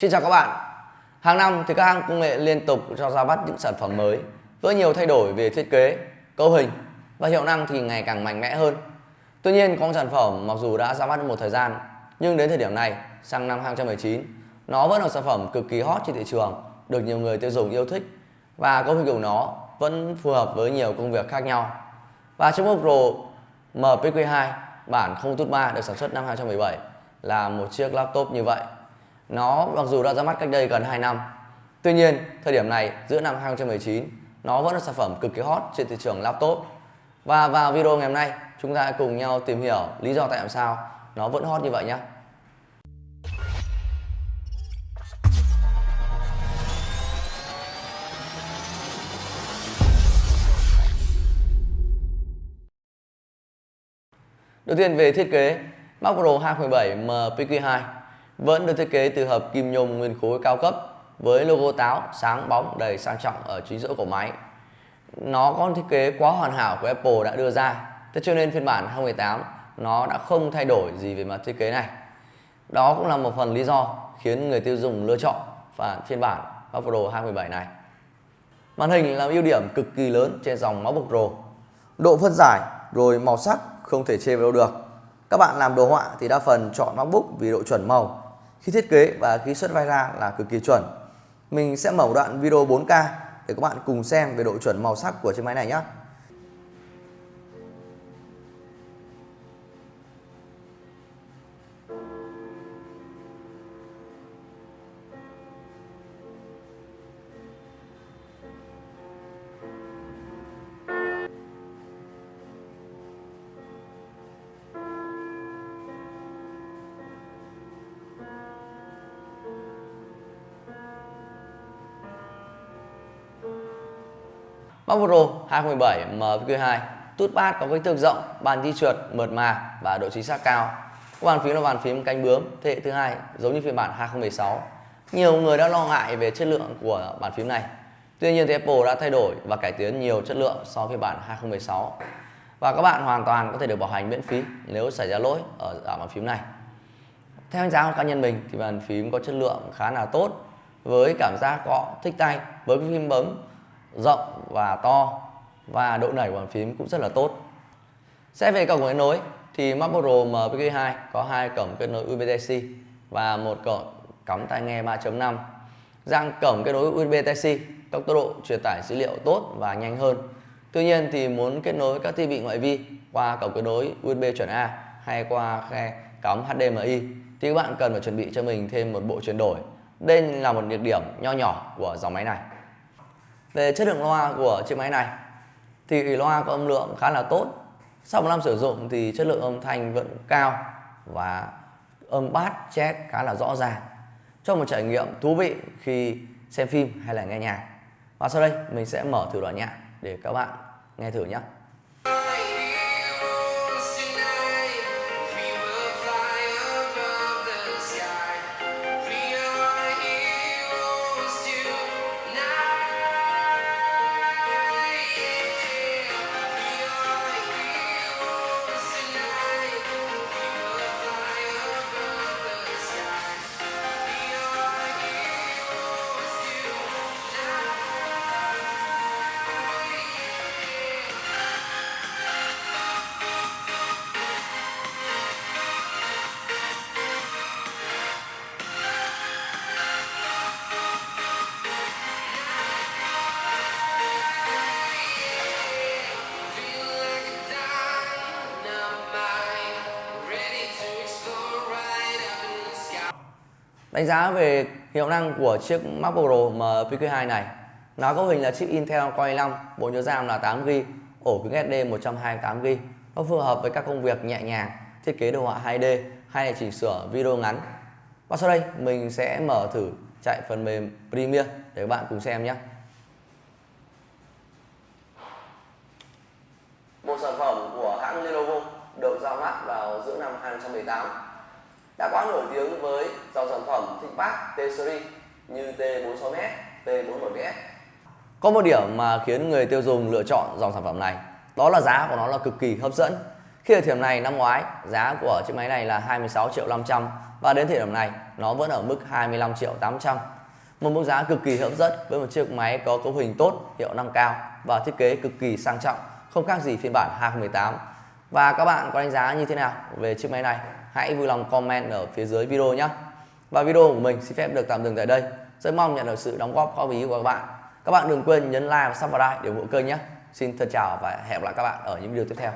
Xin chào các bạn. Hàng năm thì các hãng công nghệ liên tục cho ra mắt những sản phẩm mới với nhiều thay đổi về thiết kế, cấu hình và hiệu năng thì ngày càng mạnh mẽ hơn. Tuy nhiên có một sản phẩm mặc dù đã ra mắt một thời gian nhưng đến thời điểm này sang năm 2019 nó vẫn là sản phẩm cực kỳ hot trên thị trường được nhiều người tiêu dùng yêu thích và cấu hình của nó vẫn phù hợp với nhiều công việc khác nhau. Và chiếc MacBook Pro MPQ2 bản không tút 3 được sản xuất năm 2017 là một chiếc laptop như vậy. Nó mặc dù đã ra mắt cách đây gần 2 năm Tuy nhiên, thời điểm này giữa năm 2019 nó vẫn là sản phẩm cực kỳ hot trên thị trường laptop. Và vào video ngày hôm nay, chúng ta cùng nhau tìm hiểu lý do tại sao nó vẫn hot như vậy nhé. Đầu tiên về thiết kế, Mac Pro 2017 MPQ2 vẫn được thiết kế từ hợp kim nhôm nguyên khối cao cấp với logo táo sáng bóng đầy sang trọng ở chính giữa của máy. Nó có thiết kế quá hoàn hảo của Apple đã đưa ra, thế cho nên phiên bản 2018 nó đã không thay đổi gì về mặt thiết kế này. Đó cũng là một phần lý do khiến người tiêu dùng lựa chọn và phiên bản MacBook Pro 2017 này. Màn hình là ưu điểm cực kỳ lớn trên dòng MacBook Pro. Độ phân giải rồi màu sắc không thể chê vào đâu được. Các bạn làm đồ họa thì đa phần chọn MacBook vì độ chuẩn màu. Khi thiết kế và khi xuất vai ra là cực kỳ chuẩn. Mình sẽ mở một đoạn video 4K để các bạn cùng xem về độ chuẩn màu sắc của chiếc máy này nhé. MacBook Pro 2017 MQ2 tút bát có kích thước rộng, bàn di trượt mượt mà và độ chính xác cao. Bàn phím là bàn phím cánh bướm thế hệ thứ hai giống như phiên bản 2016. Nhiều người đã lo ngại về chất lượng của bàn phím này. Tuy nhiên thì Apple đã thay đổi và cải tiến nhiều chất lượng so với phiên bản 2016. Và các bạn hoàn toàn có thể được bảo hành miễn phí nếu xảy ra lỗi ở, ở bàn phím này. Theo đánh giá của cá nhân mình thì bàn phím có chất lượng khá là tốt với cảm giác gõ thích tay với phím bấm rộng và to, và độ nảy của bàn phím cũng rất là tốt. Xét về cổng kết nối, thì MacBook Pro MPQ2 có hai cổng kết nối USB-C và một cổng cắm tai nghe 3.5. Dạng cổng kết nối USB-C tốc độ truyền tải dữ liệu tốt và nhanh hơn. Tuy nhiên thì muốn kết nối các thiết bị ngoại vi qua cổng kết nối USB chuẩn A hay qua khe cắm HDMI thì các bạn cần phải chuẩn bị cho mình thêm một bộ chuyển đổi. Đây là một nhược điểm nho nhỏ của dòng máy này. Về chất lượng loa của chiếc máy này, thì loa có âm lượng khá là tốt. Sau một năm sử dụng thì chất lượng âm thanh vẫn cao và âm bass chét khá là rõ ràng cho một trải nghiệm thú vị khi xem phim hay là nghe nhạc. Và sau đây, mình sẽ mở thử đoạn nhạc để các bạn nghe thử nhé. Đánh giá về hiệu năng của chiếc MacBook Pro MPQ2 này. Nó có hình là chip Intel Core i5, bộ nhớ RAM là 8GB, ổ cứng SD 128GB Nó phù hợp với các công việc nhẹ nhàng, thiết kế đồ họa 2D hay là chỉnh sửa video ngắn. Và sau đây mình sẽ mở thử chạy phần mềm Premiere để các bạn cùng xem nhé. Một sản phẩm của hãng Lenovo được ra mắt vào giữa năm 2018 đã quá nổi tiếng với dòng sản phẩm ThinkPad T-Series như T46S, T41S. Có một điểm mà khiến người tiêu dùng lựa chọn dòng sản phẩm này, đó là giá của nó là cực kỳ hấp dẫn. Khi ở thời điểm này năm ngoái, giá của chiếc máy này là 26 triệu 500 và đến thời điểm này nó vẫn ở mức 25 triệu 800. Một mức giá cực kỳ hấp dẫn với một chiếc máy có cấu hình tốt, hiệu năng cao và thiết kế cực kỳ sang trọng, không khác gì phiên bản 2018. Và các bạn có đánh giá như thế nào về chiếc máy này? Hãy vui lòng comment ở phía dưới video nhé. Và video của mình xin phép được tạm dừng tại đây. Rất mong nhận được sự đóng góp góp ý của các bạn. Các bạn đừng quên nhấn like và subscribe để ủng hộ kênh nhé. Xin thân chào và hẹn gặp lại các bạn ở những video tiếp theo.